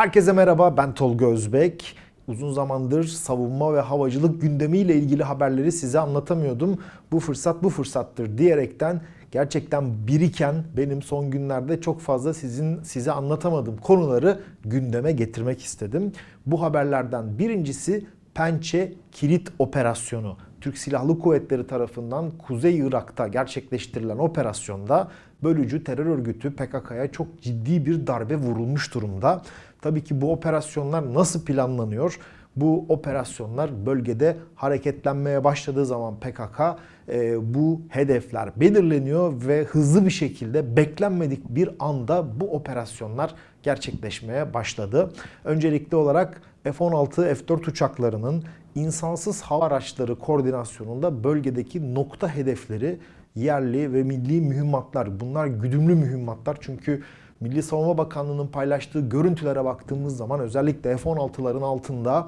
Herkese merhaba ben Tolga Özbek. Uzun zamandır savunma ve havacılık gündemiyle ilgili haberleri size anlatamıyordum. Bu fırsat bu fırsattır diyerekten gerçekten biriken benim son günlerde çok fazla sizin size anlatamadığım konuları gündeme getirmek istedim. Bu haberlerden birincisi Pençe Kilit Operasyonu. Türk Silahlı Kuvvetleri tarafından Kuzey Irak'ta gerçekleştirilen operasyonda bölücü terör örgütü PKK'ya çok ciddi bir darbe vurulmuş durumda. Tabii ki bu operasyonlar nasıl planlanıyor? Bu operasyonlar bölgede hareketlenmeye başladığı zaman PKK e, bu hedefler belirleniyor ve hızlı bir şekilde beklenmedik bir anda bu operasyonlar gerçekleşmeye başladı. Öncelikli olarak F-16, F-4 uçaklarının insansız hava araçları koordinasyonunda bölgedeki nokta hedefleri yerli ve milli mühimmatlar. Bunlar güdümlü mühimmatlar çünkü Milli Savunma Bakanlığı'nın paylaştığı görüntülere baktığımız zaman özellikle F-16'ların altında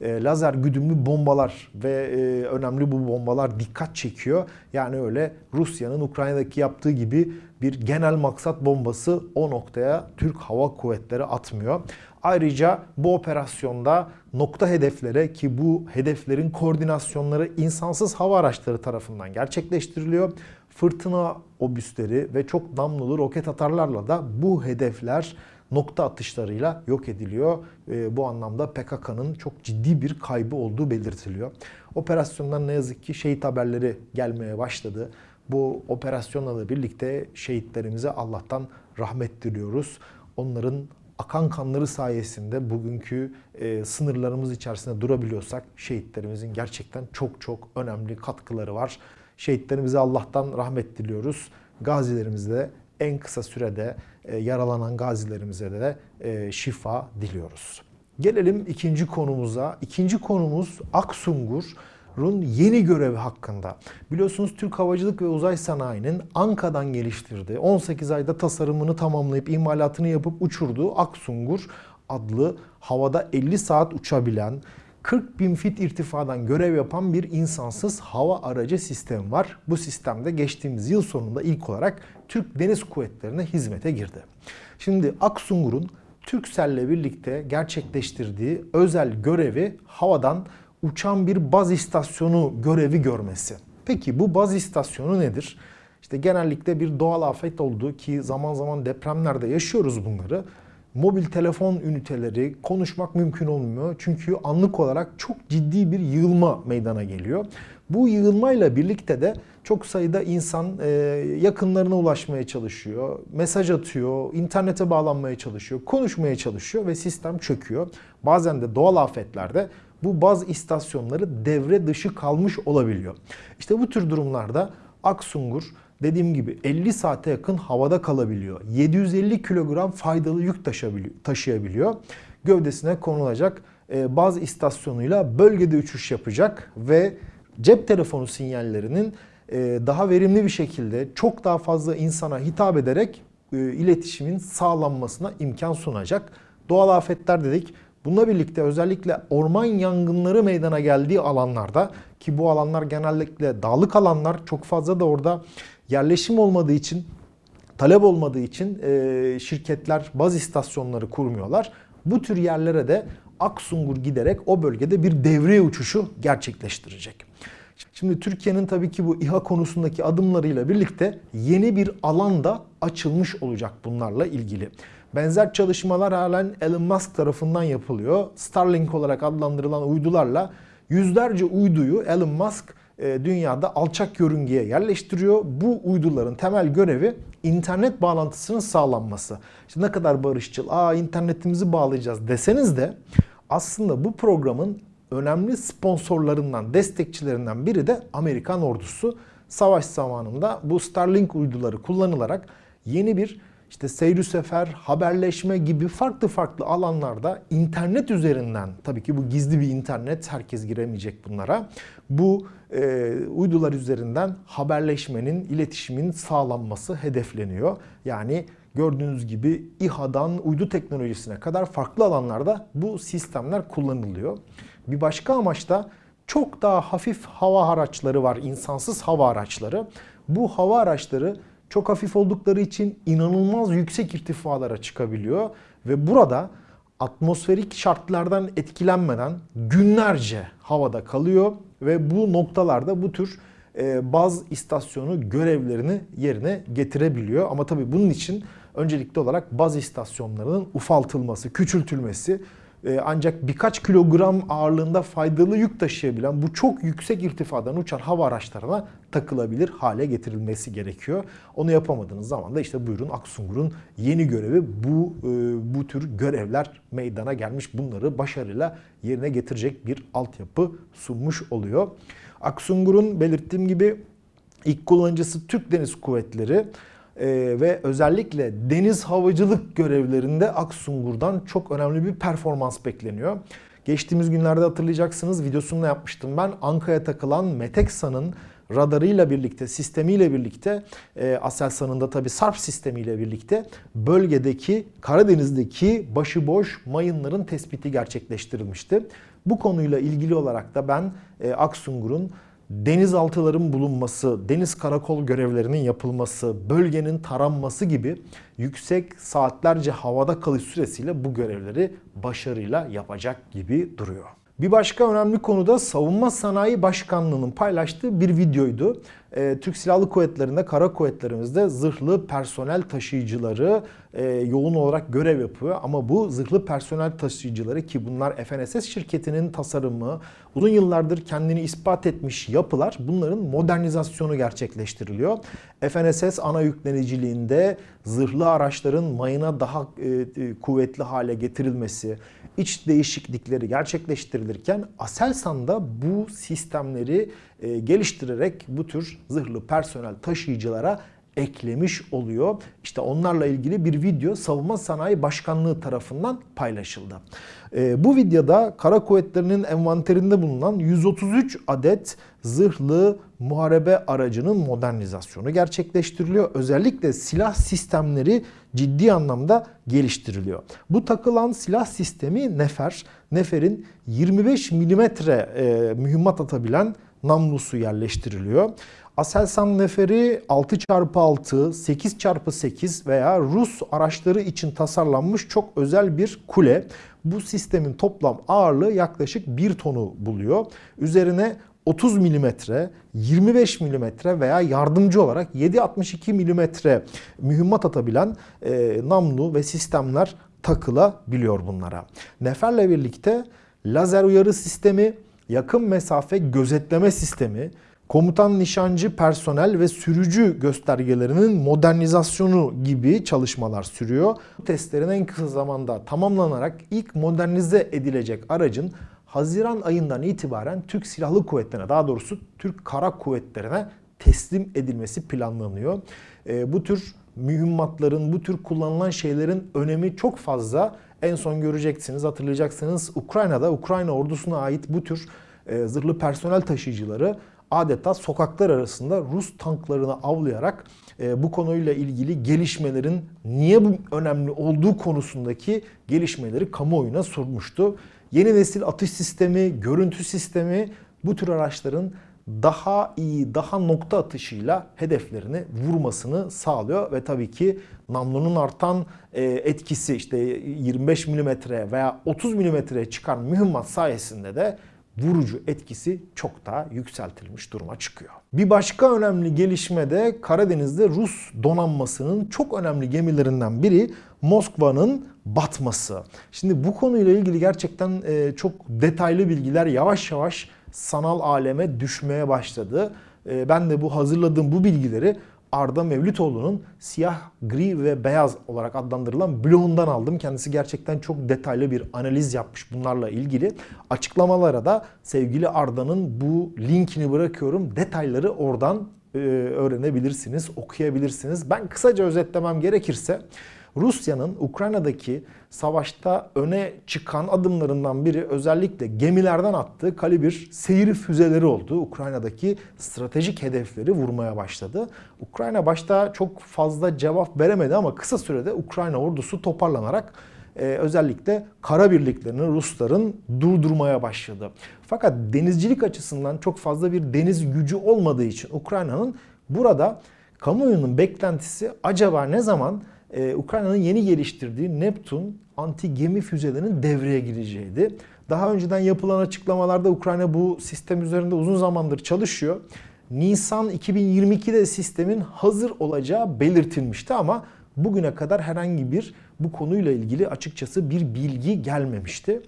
e, lazer güdümlü bombalar ve e, önemli bu bombalar dikkat çekiyor. Yani öyle Rusya'nın Ukrayna'daki yaptığı gibi bir genel maksat bombası o noktaya Türk Hava Kuvvetleri atmıyor. Ayrıca bu operasyonda nokta hedeflere ki bu hedeflerin koordinasyonları insansız hava araçları tarafından gerçekleştiriliyor. Fırtına obüsleri ve çok namlulu roket atarlarla da bu hedefler nokta atışlarıyla yok ediliyor. E, bu anlamda PKK'nın çok ciddi bir kaybı olduğu belirtiliyor. Operasyondan ne yazık ki şehit haberleri gelmeye başladı. Bu operasyonla da birlikte şehitlerimize Allah'tan rahmet diliyoruz. Onların akan kanları sayesinde bugünkü e, sınırlarımız içerisinde durabiliyorsak şehitlerimizin gerçekten çok çok önemli katkıları var. Şehitlerimize Allah'tan rahmet diliyoruz. Gazilerimize en kısa sürede e, yaralanan gazilerimize de e, şifa diliyoruz. Gelelim ikinci konumuza. İkinci konumuz Aksungur. Run yeni görevi hakkında. Biliyorsunuz Türk Havacılık ve Uzay Sanayi'nin Anka'dan geliştirdiği, 18 ayda tasarımını tamamlayıp imalatını yapıp uçurduğu Aksungur adlı havada 50 saat uçabilen, 40 bin fit irtifadan görev yapan bir insansız hava aracı sistemi var. Bu sistemde geçtiğimiz yıl sonunda ilk olarak Türk Deniz Kuvvetleri'ne hizmete girdi. Şimdi Aksungur'un Türkcell'le birlikte gerçekleştirdiği özel görevi havadan uçan bir baz istasyonu görevi görmesi. Peki bu baz istasyonu nedir? İşte genellikle bir doğal afet oldu ki zaman zaman depremlerde yaşıyoruz bunları. Mobil telefon üniteleri konuşmak mümkün olmuyor. Çünkü anlık olarak çok ciddi bir yığılma meydana geliyor. Bu yığılmayla birlikte de çok sayıda insan e, yakınlarına ulaşmaya çalışıyor, mesaj atıyor, internete bağlanmaya çalışıyor, konuşmaya çalışıyor ve sistem çöküyor. Bazen de doğal afetlerde bu baz istasyonları devre dışı kalmış olabiliyor. İşte bu tür durumlarda Aksungur dediğim gibi 50 saate yakın havada kalabiliyor. 750 kilogram faydalı yük taşıyabiliyor. Gövdesine konulacak e, baz istasyonuyla bölgede uçuş yapacak ve cep telefonu sinyallerinin e, daha verimli bir şekilde çok daha fazla insana hitap ederek e, iletişimin sağlanmasına imkan sunacak. Doğal afetler dedik. Bununla birlikte özellikle orman yangınları meydana geldiği alanlarda ki bu alanlar genellikle dağlık alanlar çok fazla da orada yerleşim olmadığı için talep olmadığı için e, şirketler baz istasyonları kurmuyorlar. Bu tür yerlere de Aksungur giderek o bölgede bir devriye uçuşu gerçekleştirecek. Şimdi Türkiye'nin tabii ki bu İHA konusundaki adımlarıyla birlikte yeni bir alanda açılmış olacak bunlarla ilgili. Benzer çalışmalar halen Elon Musk tarafından yapılıyor. Starlink olarak adlandırılan uydularla yüzlerce uyduyu Elon Musk dünyada alçak yörüngeye yerleştiriyor. Bu uyduların temel görevi internet bağlantısının sağlanması. İşte ne kadar barışçıl, aa internetimizi bağlayacağız deseniz de aslında bu programın önemli sponsorlarından, destekçilerinden biri de Amerikan ordusu. Savaş zamanında bu Starlink uyduları kullanılarak yeni bir işte seyri sefer, haberleşme gibi farklı farklı alanlarda internet üzerinden tabii ki bu gizli bir internet herkes giremeyecek bunlara. Bu e, uydular üzerinden haberleşmenin, iletişimin sağlanması hedefleniyor. Yani gördüğünüz gibi İHA'dan uydu teknolojisine kadar farklı alanlarda bu sistemler kullanılıyor. Bir başka amaç da çok daha hafif hava araçları var, insansız hava araçları. Bu hava araçları çok hafif oldukları için inanılmaz yüksek irtifalara çıkabiliyor ve burada atmosferik şartlardan etkilenmeden günlerce havada kalıyor ve bu noktalarda bu tür e, baz istasyonu görevlerini yerine getirebiliyor. Ama tabii bunun için öncelikli olarak baz istasyonlarının ufaltılması, küçültülmesi e, ancak birkaç kilogram ağırlığında faydalı yük taşıyabilen bu çok yüksek irtifadan uçan hava araçlarına takılabilir hale getirilmesi gerekiyor. Onu yapamadığınız zaman da işte buyurun Aksungur'un yeni görevi bu e, bu tür görevler meydana gelmiş. Bunları başarıyla yerine getirecek bir altyapı sunmuş oluyor. Aksungur'un belirttiğim gibi ilk kullanıcısı Türk Deniz Kuvvetleri ee, ve özellikle deniz havacılık görevlerinde Aksungur'dan çok önemli bir performans bekleniyor. Geçtiğimiz günlerde hatırlayacaksınız videosunu da yapmıştım ben. Anka'ya takılan Meteksa'nın radarıyla birlikte, sistemiyle birlikte, e, Aselsan'ın da tabi SARP sistemiyle birlikte bölgedeki Karadeniz'deki başıboş mayınların tespiti gerçekleştirilmişti. Bu konuyla ilgili olarak da ben e, Aksungur'un denizaltıların bulunması, deniz karakol görevlerinin yapılması, bölgenin taranması gibi yüksek saatlerce havada kalış süresiyle bu görevleri başarıyla yapacak gibi duruyor. Bir başka önemli konu da Savunma Sanayi Başkanlığı'nın paylaştığı bir videoydu. Ee, Türk Silahlı Kuvvetleri'nde, kara kuvvetlerimizde zırhlı personel taşıyıcıları e, yoğun olarak görev yapıyor. Ama bu zırhlı personel taşıyıcıları ki bunlar FNSS şirketinin tasarımı, uzun yıllardır kendini ispat etmiş yapılar bunların modernizasyonu gerçekleştiriliyor. FNSS ana yükleniciliğinde zırhlı araçların mayına daha e, e, kuvvetli hale getirilmesi, iç değişiklikleri gerçekleştirilirken Aselsan'da bu sistemleri e, geliştirerek bu tür zırhlı personel taşıyıcılara eklemiş oluyor. İşte onlarla ilgili bir video Savunma Sanayi Başkanlığı tarafından paylaşıldı. E, bu videoda kara kuvvetlerinin envanterinde bulunan 133 adet zırhlı muharebe aracının modernizasyonu gerçekleştiriliyor. Özellikle silah sistemleri ciddi anlamda geliştiriliyor. Bu takılan silah sistemi Nefer. Nefer'in 25 milimetre e, mühimmat atabilen namlusu yerleştiriliyor. Aselsan Neferi 6x6, 8x8 veya Rus araçları için tasarlanmış çok özel bir kule. Bu sistemin toplam ağırlığı yaklaşık 1 tonu buluyor. Üzerine 30 mm, 25 mm veya yardımcı olarak 7.62 mm mühimmat atabilen e, namlu ve sistemler takılabiliyor bunlara. Nefer'le birlikte lazer uyarı sistemi, yakın mesafe gözetleme sistemi, komutan nişancı personel ve sürücü göstergelerinin modernizasyonu gibi çalışmalar sürüyor. Bu testlerin en kısa zamanda tamamlanarak ilk modernize edilecek aracın Haziran ayından itibaren Türk Silahlı Kuvvetleri'ne daha doğrusu Türk Kara Kuvvetleri'ne teslim edilmesi planlanıyor. E, bu tür mühimmatların, bu tür kullanılan şeylerin önemi çok fazla. En son göreceksiniz, hatırlayacaksınız Ukrayna'da, Ukrayna ordusuna ait bu tür e, zırhlı personel taşıyıcıları adeta sokaklar arasında Rus tanklarını avlayarak e, bu konuyla ilgili gelişmelerin niye bu önemli olduğu konusundaki gelişmeleri kamuoyuna sormuştu. Yeni nesil atış sistemi, görüntü sistemi bu tür araçların daha iyi, daha nokta atışıyla hedeflerini vurmasını sağlıyor ve tabii ki namlunun artan e, etkisi işte 25 mm veya 30 mm çıkan mühimmat sayesinde de vurucu etkisi çok daha yükseltilmiş duruma çıkıyor. Bir başka önemli gelişme de Karadeniz'de Rus donanmasının çok önemli gemilerinden biri Moskva'nın batması. Şimdi bu konuyla ilgili gerçekten e, çok detaylı bilgiler yavaş yavaş sanal aleme düşmeye başladı. E, ben de bu hazırladığım bu bilgileri Arda Mevlütoğlu'nun siyah, gri ve beyaz olarak adlandırılan blogundan aldım. Kendisi gerçekten çok detaylı bir analiz yapmış bunlarla ilgili. Açıklamalara da sevgili Arda'nın bu linkini bırakıyorum. Detayları oradan e, öğrenebilirsiniz, okuyabilirsiniz. Ben kısaca özetlemem gerekirse Rusya'nın Ukrayna'daki savaşta öne çıkan adımlarından biri özellikle gemilerden attığı kalibir seyir füzeleri oldu. Ukrayna'daki stratejik hedefleri vurmaya başladı. Ukrayna başta çok fazla cevap veremedi ama kısa sürede Ukrayna ordusu toparlanarak e, özellikle kara birliklerini Rusların durdurmaya başladı. Fakat denizcilik açısından çok fazla bir deniz gücü olmadığı için Ukrayna'nın burada kamuoyunun beklentisi acaba ne zaman e, Ukrayna'nın yeni geliştirdiği Neptun anti gemi füzelerinin devreye gireceğiydi. Daha önceden yapılan açıklamalarda Ukrayna bu sistem üzerinde uzun zamandır çalışıyor. Nisan 2022'de sistemin hazır olacağı belirtilmişti ama bugüne kadar herhangi bir bu konuyla ilgili açıkçası bir bilgi gelmemişti.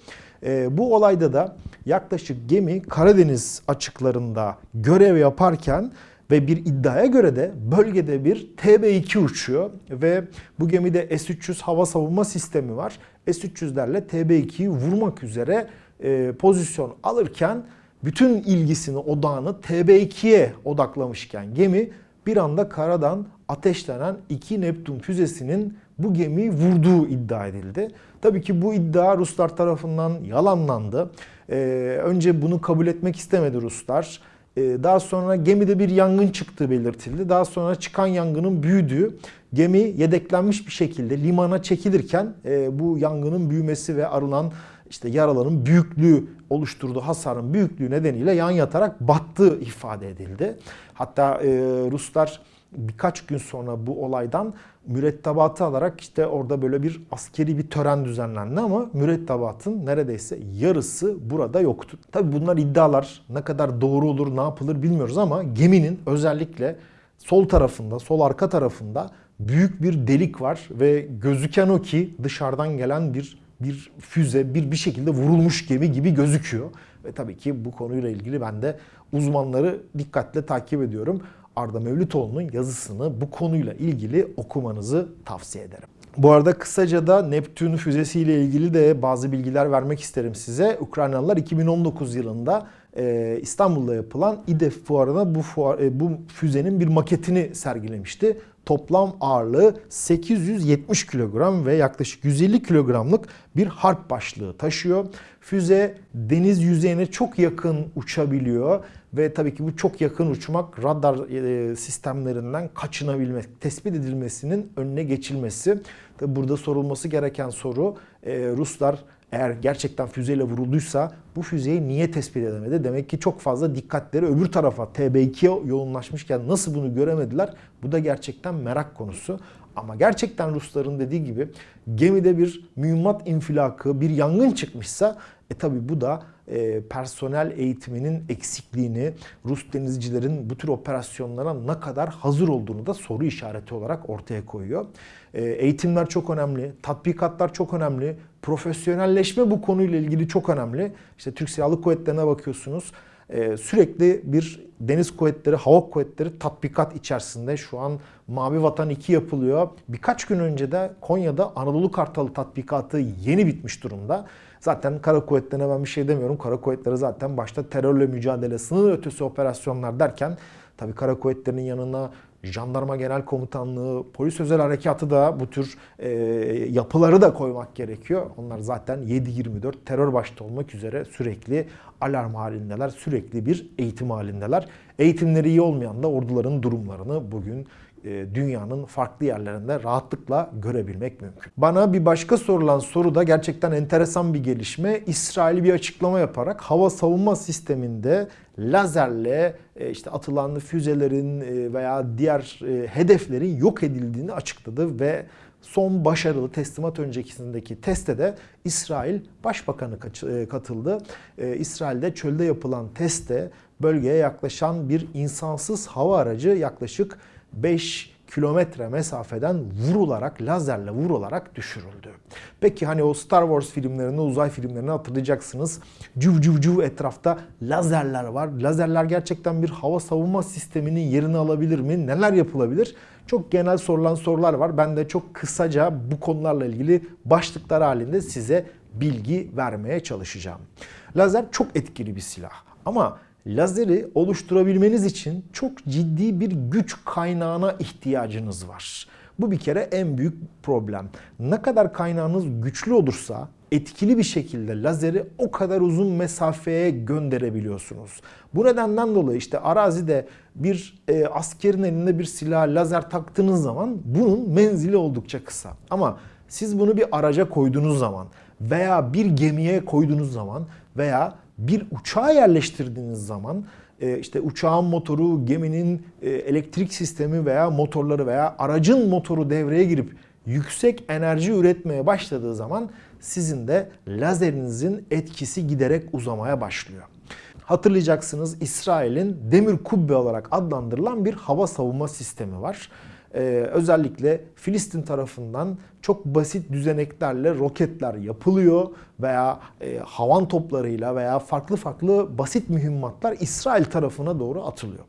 E, bu olayda da yaklaşık gemi Karadeniz açıklarında görev yaparken ve bir iddiaya göre de bölgede bir TB2 uçuyor ve bu gemide S-300 hava savunma sistemi var. S-300'lerle TB2'yi vurmak üzere e, pozisyon alırken bütün ilgisini, odağını TB2'ye odaklamışken gemi bir anda karadan ateşlenen iki Neptun füzesinin bu gemiyi vurduğu iddia edildi. Tabii ki bu iddia Ruslar tarafından yalanlandı. Ee, önce bunu kabul etmek istemedi Ruslar. Ee, daha sonra gemide bir yangın çıktığı belirtildi. Daha sonra çıkan yangının büyüdüğü, gemi yedeklenmiş bir şekilde limana çekilirken e, bu yangının büyümesi ve arılan işte yaraların büyüklüğü oluşturduğu hasarın büyüklüğü nedeniyle yan yatarak battığı ifade edildi. Hatta e, Ruslar birkaç gün sonra bu olaydan mürettebatı alarak işte orada böyle bir askeri bir tören düzenlendi ama mürettebatın neredeyse yarısı burada yoktu. Tabi bunlar iddialar ne kadar doğru olur ne yapılır bilmiyoruz ama geminin özellikle sol tarafında sol arka tarafında büyük bir delik var ve gözüken o ki dışarıdan gelen bir bir füze bir bir şekilde vurulmuş gemi gibi gözüküyor. Ve tabii ki bu konuyla ilgili ben de uzmanları dikkatle takip ediyorum. Arda Mevlütoğlu'nun yazısını bu konuyla ilgili okumanızı tavsiye ederim. Bu arada kısaca da Neptün füzesiyle ilgili de bazı bilgiler vermek isterim size. Ukraynalılar 2019 yılında e, İstanbul'da yapılan İDEF fuarına bu, fuar, e, bu füzenin bir maketini sergilemişti. Toplam ağırlığı 870 kilogram ve yaklaşık 150 kilogramlık bir harp başlığı taşıyor. Füze deniz yüzeyine çok yakın uçabiliyor ve tabii ki bu çok yakın uçmak radar e, sistemlerinden kaçınabilmek, tespit edilmesinin önüne geçilmesi. Tabii burada sorulması gereken soru e, Ruslar eğer gerçekten füzeyle vurulduysa bu füzeyi niye tespit edemedi? Demek ki çok fazla dikkatleri öbür tarafa TB2'ye yoğunlaşmışken nasıl bunu göremediler? Bu da gerçekten merak konusu. Ama gerçekten Rusların dediği gibi gemide bir mühimmat infilakı, bir yangın çıkmışsa e tabi bu da e, personel eğitiminin eksikliğini, Rus denizcilerin bu tür operasyonlara ne kadar hazır olduğunu da soru işareti olarak ortaya koyuyor. E, eğitimler çok önemli, tatbikatlar çok önemli, profesyonelleşme bu konuyla ilgili çok önemli. İşte Türk Silahlı Kuvvetleri'ne bakıyorsunuz. Ee, sürekli bir deniz kuvvetleri, hava kuvvetleri tatbikat içerisinde. Şu an Mavi Vatan 2 yapılıyor. Birkaç gün önce de Konya'da Anadolu Kartalı tatbikatı yeni bitmiş durumda. Zaten kara kuvvetlerine ben bir şey demiyorum. Kara kuvvetleri zaten başta terörle mücadele, sınır ötesi operasyonlar derken tabii kara kuvvetlerinin yanına jandarma genel komutanlığı, polis özel harekatı da bu tür e, yapıları da koymak gerekiyor. Onlar zaten 7-24 terör başta olmak üzere sürekli alarm halindeler, sürekli bir eğitim halindeler. Eğitimleri iyi olmayan da orduların durumlarını bugün dünyanın farklı yerlerinde rahatlıkla görebilmek mümkün. Bana bir başka sorulan soru da gerçekten enteresan bir gelişme. İsrail bir açıklama yaparak hava savunma sisteminde lazerle e, işte atılan füzelerin e, veya diğer hedeflerin yok edildiğini açıkladı ve son başarılı teslimat öncekisindeki teste de İsrail Başbakanı katıldı. İsrail'de çölde yapılan testte bölgeye yaklaşan bir insansız hava aracı yaklaşık 5 kilometre mesafeden vurularak, lazerle vurularak düşürüldü. Peki hani o Star Wars filmlerini, uzay filmlerini hatırlayacaksınız. Cüv cüv cüv etrafta lazerler var. Lazerler gerçekten bir hava savunma sisteminin yerini alabilir mi? Neler yapılabilir? Çok genel sorulan sorular var. Ben de çok kısaca bu konularla ilgili başlıklar halinde size bilgi vermeye çalışacağım. Lazer çok etkili bir silah. Ama lazeri oluşturabilmeniz için çok ciddi bir güç kaynağına ihtiyacınız var. Bu bir kere en büyük problem. Ne kadar kaynağınız güçlü olursa etkili bir şekilde lazeri o kadar uzun mesafeye gönderebiliyorsunuz. Bu nedenden dolayı işte arazide bir e, askerin elinde bir silah lazer taktığınız zaman bunun menzili oldukça kısa. Ama siz bunu bir araca koyduğunuz zaman veya bir gemiye koyduğunuz zaman veya bir uçağa yerleştirdiğiniz zaman e, işte uçağın motoru, geminin e, elektrik sistemi veya motorları veya aracın motoru devreye girip yüksek enerji üretmeye başladığı zaman sizin de lazerinizin etkisi giderek uzamaya başlıyor. Hatırlayacaksınız İsrail'in demir kubbe olarak adlandırılan bir hava savunma sistemi var. Ee, özellikle Filistin tarafından çok basit düzeneklerle roketler yapılıyor veya e, havan toplarıyla veya farklı farklı basit mühimmatlar İsrail tarafına doğru atılıyor.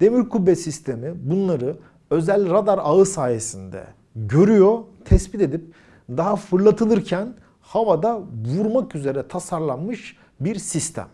Demir kubbe sistemi bunları özel radar ağı sayesinde görüyor, tespit edip daha fırlatılırken havada vurmak üzere tasarlanmış bir sistem.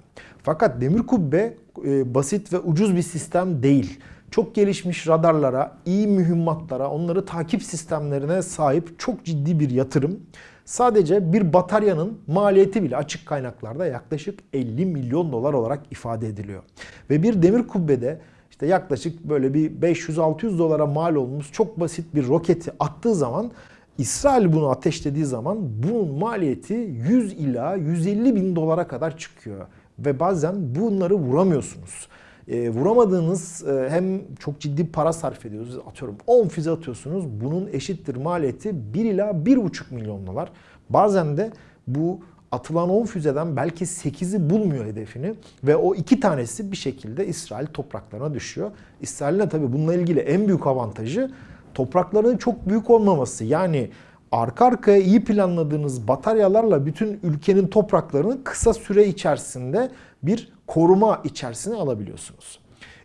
Fakat demir kubbe e, basit ve ucuz bir sistem değil. Çok gelişmiş radarlara, iyi mühimmatlara, onları takip sistemlerine sahip çok ciddi bir yatırım. Sadece bir bataryanın maliyeti bile açık kaynaklarda yaklaşık 50 milyon dolar olarak ifade ediliyor. Ve bir demir kubbede işte yaklaşık böyle bir 500-600 dolara mal olmuş çok basit bir roketi attığı zaman İsrail bunu ateşlediği zaman bunun maliyeti 100 ila 150 bin dolara kadar çıkıyor. Ve bazen bunları vuramıyorsunuz. E, vuramadığınız e, hem çok ciddi para sarf ediyoruz. Atıyorum 10 füze atıyorsunuz. Bunun eşittir maliyeti 1 ila 1,5 milyon dolar. Bazen de bu atılan 10 füzeden belki 8'i bulmuyor hedefini ve o iki tanesi bir şekilde İsrail topraklarına düşüyor. İsrail'in tabii bununla ilgili en büyük avantajı topraklarının çok büyük olmaması. Yani arka arkaya iyi planladığınız bataryalarla bütün ülkenin topraklarını kısa süre içerisinde bir koruma içerisine alabiliyorsunuz.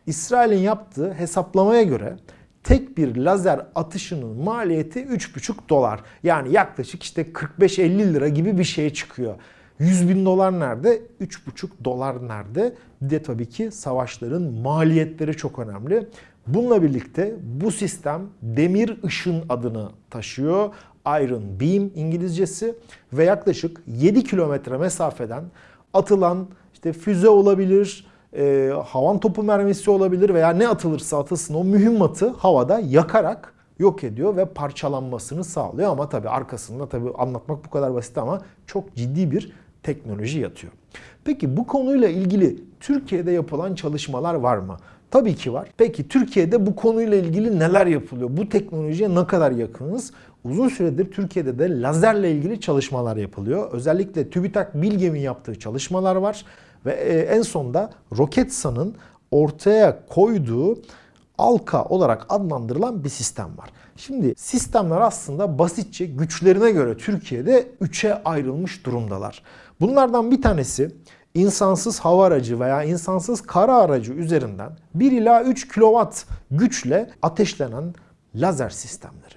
İsrail'in yaptığı hesaplamaya göre tek bir lazer atışının maliyeti 3,5 dolar. Yani yaklaşık işte 45-50 lira gibi bir şeye çıkıyor. 100 bin dolar nerede? 3,5 dolar nerede? Bir de tabii ki savaşların maliyetleri çok önemli. Bununla birlikte bu sistem demir ışın adını taşıyor. Iron Beam İngilizcesi ve yaklaşık 7 kilometre mesafeden atılan işte füze olabilir, e, havan topu mermisi olabilir veya ne atılırsa atılsın o mühimmatı havada yakarak yok ediyor ve parçalanmasını sağlıyor. Ama tabii arkasında tabii anlatmak bu kadar basit ama çok ciddi bir teknoloji yatıyor. Peki bu konuyla ilgili Türkiye'de yapılan çalışmalar var mı? Tabii ki var. Peki Türkiye'de bu konuyla ilgili neler yapılıyor? Bu teknolojiye ne kadar yakınız? Uzun süredir Türkiye'de de lazerle ilgili çalışmalar yapılıyor. Özellikle TÜBİTAK Bilgem'in yaptığı çalışmalar var. Ve e, en sonda Roketsan'ın ortaya koyduğu Alka olarak adlandırılan bir sistem var. Şimdi sistemler aslında basitçe güçlerine göre Türkiye'de üçe ayrılmış durumdalar. Bunlardan bir tanesi insansız hava aracı veya insansız kara aracı üzerinden 1 ila 3 kW güçle ateşlenen lazer sistemleri.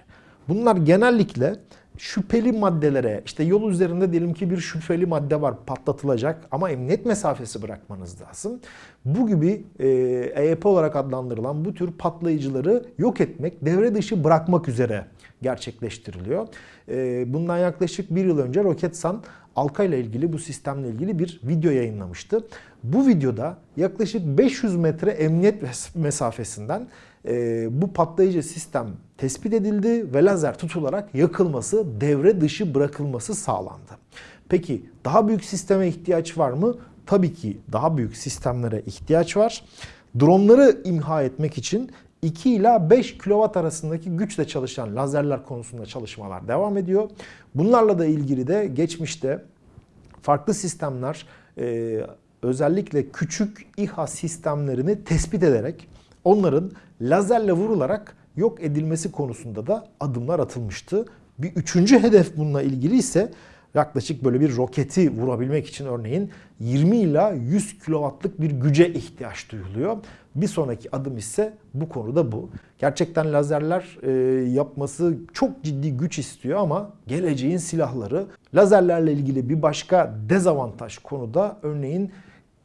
Bunlar genellikle şüpheli maddelere işte yol üzerinde diyelim ki bir şüpheli madde var patlatılacak ama emniyet mesafesi bırakmanız lazım. Bu gibi e, EYP olarak adlandırılan bu tür patlayıcıları yok etmek, devre dışı bırakmak üzere gerçekleştiriliyor. E, bundan yaklaşık bir yıl önce Roketsan Alka ile ilgili bu sistemle ilgili bir video yayınlamıştı. Bu videoda yaklaşık 500 metre emniyet mesafesinden e, bu patlayıcı sistem tespit edildi ve lazer tutularak yakılması, devre dışı bırakılması sağlandı. Peki daha büyük sisteme ihtiyaç var mı? Tabii ki daha büyük sistemlere ihtiyaç var. Dronları imha etmek için 2 ila 5 kW arasındaki güçle çalışan lazerler konusunda çalışmalar devam ediyor. Bunlarla da ilgili de geçmişte farklı sistemler e, özellikle küçük İHA sistemlerini tespit ederek onların lazerle vurularak yok edilmesi konusunda da adımlar atılmıştı. Bir üçüncü hedef bununla ilgili ise yaklaşık böyle bir roketi vurabilmek için örneğin 20 ila 100 kW'lık bir güce ihtiyaç duyuluyor. Bir sonraki adım ise bu konuda bu. Gerçekten lazerler e, yapması çok ciddi güç istiyor ama geleceğin silahları lazerlerle ilgili bir başka dezavantaj konuda örneğin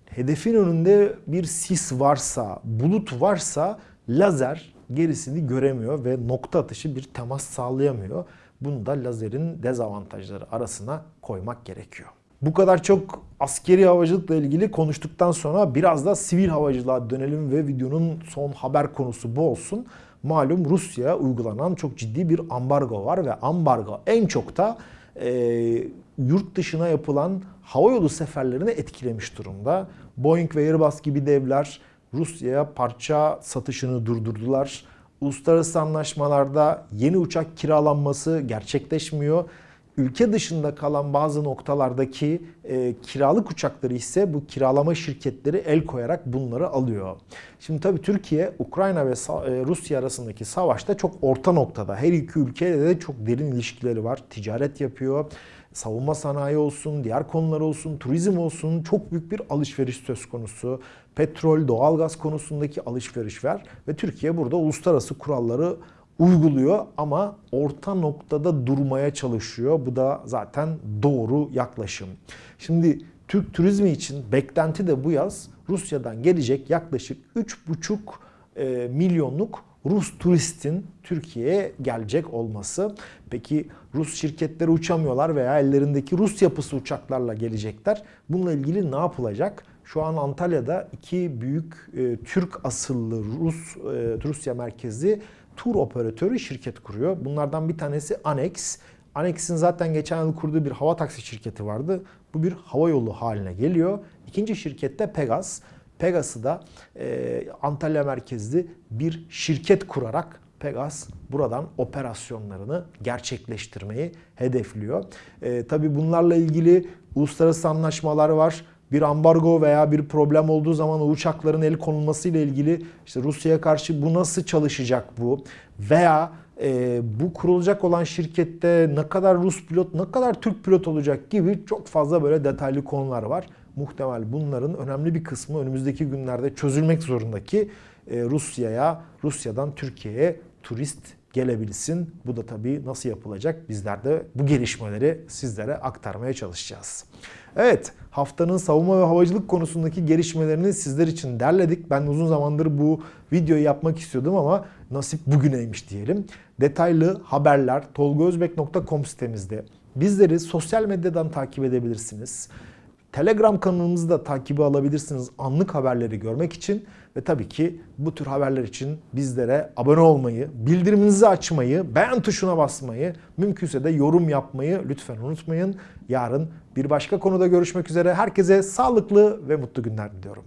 hedefin önünde bir sis varsa, bulut varsa lazer gerisini göremiyor ve nokta atışı bir temas sağlayamıyor. Bunu da lazerin dezavantajları arasına koymak gerekiyor. Bu kadar çok askeri havacılıkla ilgili konuştuktan sonra biraz da sivil havacılığa dönelim ve videonun son haber konusu bu olsun. Malum Rusya'ya uygulanan çok ciddi bir ambargo var ve ambargo en çok da e, yurt dışına yapılan havayolu seferlerini etkilemiş durumda. Boeing ve Airbus gibi devler Rusya'ya parça satışını durdurdular. Uluslararası anlaşmalarda yeni uçak kiralanması gerçekleşmiyor. Ülke dışında kalan bazı noktalardaki e, kiralık uçakları ise bu kiralama şirketleri el koyarak bunları alıyor. Şimdi tabii Türkiye, Ukrayna ve e, Rusya arasındaki savaşta çok orta noktada. Her iki ülkeyle de çok derin ilişkileri var. Ticaret yapıyor. Savunma sanayi olsun, diğer konular olsun, turizm olsun çok büyük bir alışveriş söz konusu. Petrol, doğalgaz konusundaki alışveriş var ve Türkiye burada uluslararası kuralları uyguluyor ama orta noktada durmaya çalışıyor. Bu da zaten doğru yaklaşım. Şimdi Türk turizmi için beklenti de bu yaz Rusya'dan gelecek yaklaşık 3,5 e, milyonluk Rus turistin Türkiye'ye gelecek olması. Peki Rus şirketleri uçamıyorlar veya ellerindeki Rus yapısı uçaklarla gelecekler. Bununla ilgili ne yapılacak? Şu an Antalya'da iki büyük e, Türk asıllı Rus e, Rusya merkezli tur operatörü şirket kuruyor. Bunlardan bir tanesi Anex. Anex'in zaten geçen yıl kurduğu bir hava taksi şirketi vardı. Bu bir hava yolu haline geliyor. İkinci şirket de Pegas. Pegas'ı da e, Antalya merkezli bir şirket kurarak Pegas buradan operasyonlarını gerçekleştirmeyi hedefliyor. E, tabii bunlarla ilgili uluslararası anlaşmalar var. Bir ambargo veya bir problem olduğu zaman uçakların el konulması ile ilgili işte Rusya'ya karşı bu nasıl çalışacak bu veya e, bu kurulacak olan şirkette ne kadar Rus pilot, ne kadar Türk pilot olacak gibi çok fazla böyle detaylı konular var. Muhtemel bunların önemli bir kısmı önümüzdeki günlerde çözülmek zorunda ki e, Rusya'ya, Rusya'dan Türkiye'ye turist gelebilsin. Bu da tabii nasıl yapılacak? Bizler de bu gelişmeleri sizlere aktarmaya çalışacağız. Evet, haftanın savunma ve havacılık konusundaki gelişmelerini sizler için derledik. Ben uzun zamandır bu videoyu yapmak istiyordum ama nasip bugüneymiş diyelim. Detaylı haberler tolgozbek.com sitemizde. Bizleri sosyal medyadan takip edebilirsiniz. Telegram kanalımızı da takibi alabilirsiniz anlık haberleri görmek için ve tabii ki bu tür haberler için bizlere abone olmayı, bildiriminizi açmayı, beğen tuşuna basmayı, mümkünse de yorum yapmayı lütfen unutmayın. Yarın bir başka konuda görüşmek üzere. Herkese sağlıklı ve mutlu günler diliyorum.